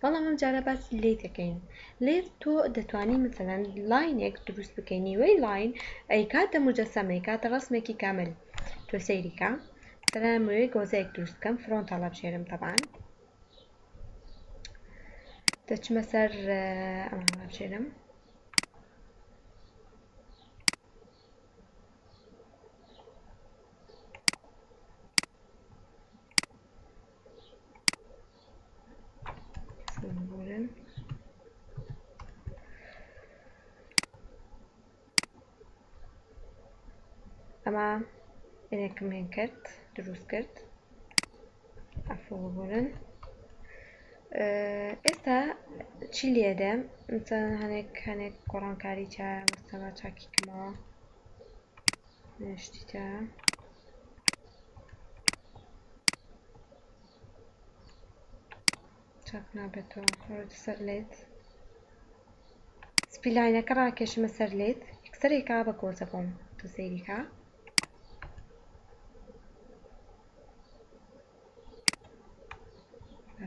بەڵام ئەم جارە باسی لەی دەکەین لەیت تۆ دەتوانی مەسەلەن لاینێک دروست بکەی نیوەی لاین ئەیکاتە موجەسەمە ئەیکاتە ڕەسمێکی کامل تۆ سەیری کە مەسەلەن ئەمەوێ گۆزەیەک دروست بکەم فرۆنت هەڵەبژێرم تەبان دەچمە سەر ئەمە هەڵەبژێرم سمبولن ئەمە ئێنێکم هێن کرد دروست کرد ئەفۆبوون ئێستا چی لێدەم مثلا هەنێک هەنێک گۆڕانکاری چا مستەوا چاکی کەمەوە نشتیتە چاک نابێتەوە ڕۆیتە سەر لێت سپی لاینەکە ڕاکێشمە سەر لێت یەکسەرێکا بە کۆزە بۆم تۆ سەیریکە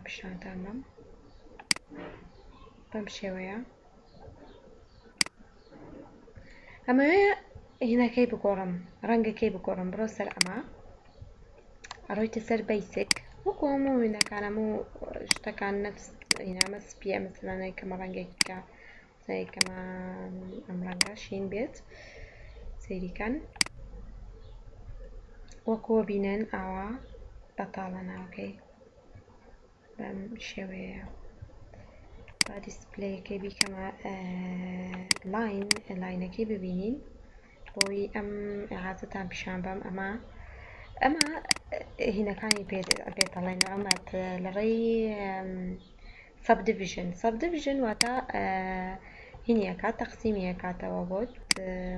پیشانتان بەم بەم شێوەیە ئەمەوێ هینەکەی بگۆڕم ڕەنگەکەی بگۆڕم بڕۆ سەر ئەمە ئەڕۆیتە سەر بەیسک وەکو هەموو وینەکان هەموو شتەکان نەفس هینا ئەمە سپیە ئەمە سەرانە یەکەمە ڕەنگێکی بکە سا یەکەمە ئەم ڕەنگە شین بێت سەیریکەن وەکو بینن ئاوا بەتاڵە ناوەکەی بەم شێوەیەیە با دیسپلەیەکەی بیکەمە لاین لاینەکەی ببینین بۆی ئەم عازتان پیشان بەم ئەمە ئەمە هینەکانی پێت دەڵێن ئەمەت لەڕێی سەب دیڤژن سەب دیڤژن واتە هینیەکە تەقسیمیەکاتەوە بۆت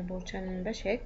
بۆ چەند بەشێک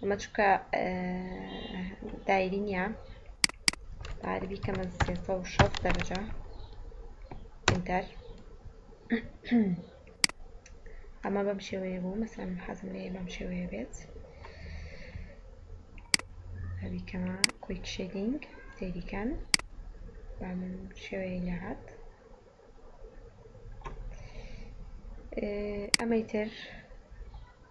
ئەمە چونکە دایری نییە پارە بیکەمە سێ سەد و شەست دەرەجە ئینتەر ئەمە بەم شێوەیە بوو مەسەن من حەزم لێ بەم شێوەیە بێت هەبیکەمە کویک شێدینگ سێریکەن بەم شێوەیە لە هات ئەمەی تر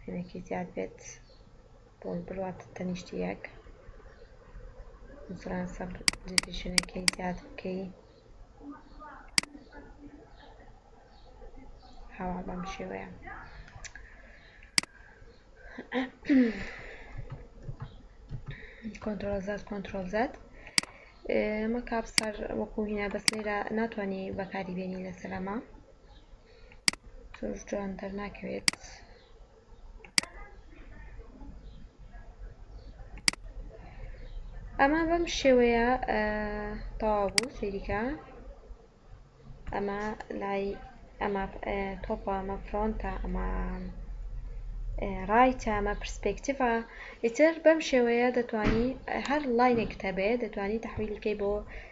پێمێکی زیاد بێت بۆ برواتە تەنیشتی یەک مثلەن سەبر دیڤیژنەکەی زیاد بکەی هەوا بەم شێوەیە کۆنترۆڵ زاد کۆنترۆڵ زاد ئەمە کاپسەر وەکو هینا بەس لێرە ناتوانانی بەکاری بێنی لەسەرەما تۆش جوان دەرناکەوێت. ئەمە بەم شێوەیە تەوا بوو سەیریکە ئەمە لای ئەمە تۆپە ئەمە فرۆنتە ئەمە ڕایتە ئەمە پرسپێکتیڤە ئیتر بەم شێوەیە دەتوانی هەر لاینێکتە بێ دەتوانی تحویلکەی بۆ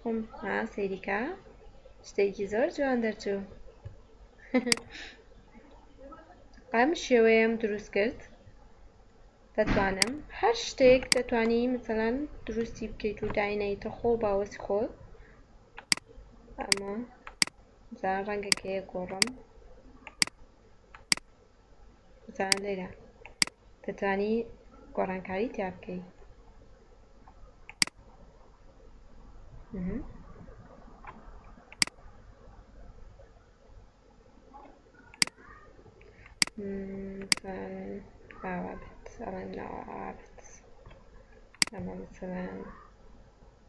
خۆم ها سەیریکە شتێکی زۆر جوان دەرچوو ئەم شێوەیەم دروست کرد دەتوانم هەر شتێک دەتوانی مثلەن دروستی بکەیت و داینەیتە خۆ باوەسی خۆت ئەمە زان ڕەنگەکەیە گۆڕم زارا لەیلا دەتوانی گۆڕانکاری تیا بکەی ئاوابێت ئەڵێن ئاوابێت ئەمە مثلەن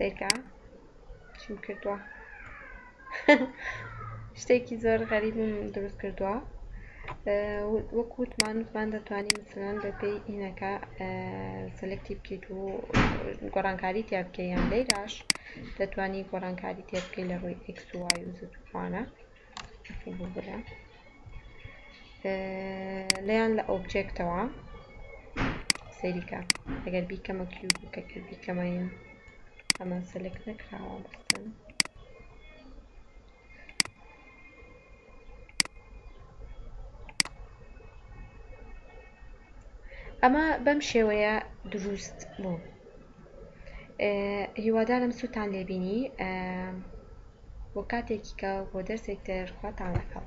سەیرکە چیم کردووە شتێکی زۆر غەریبم دروست کردووە وەک وتمان وتمان دەتوانین مثلەن بەپێی ئینەکە سلکتی بکەیت و گۆڕانکاری تیا بکەیان لەیراش دەتوانی گۆڕانکاری تێ بکەی لە ڕووی ئکس وای و زد و وانە بۆ برا لەیان لە ئۆبجێکتەوە سەیریکە ئەگەر بیکەمە کیوب کە کیوب بیکەمەین ئەمە سەلێک نەکراوە بەستن ئەمە بەم شێوەیە دروست بوو هیوادارم سوتان لێ بینی بۆ کاتێکی کە بۆ دەرسێکتر خواتان لەگەڵ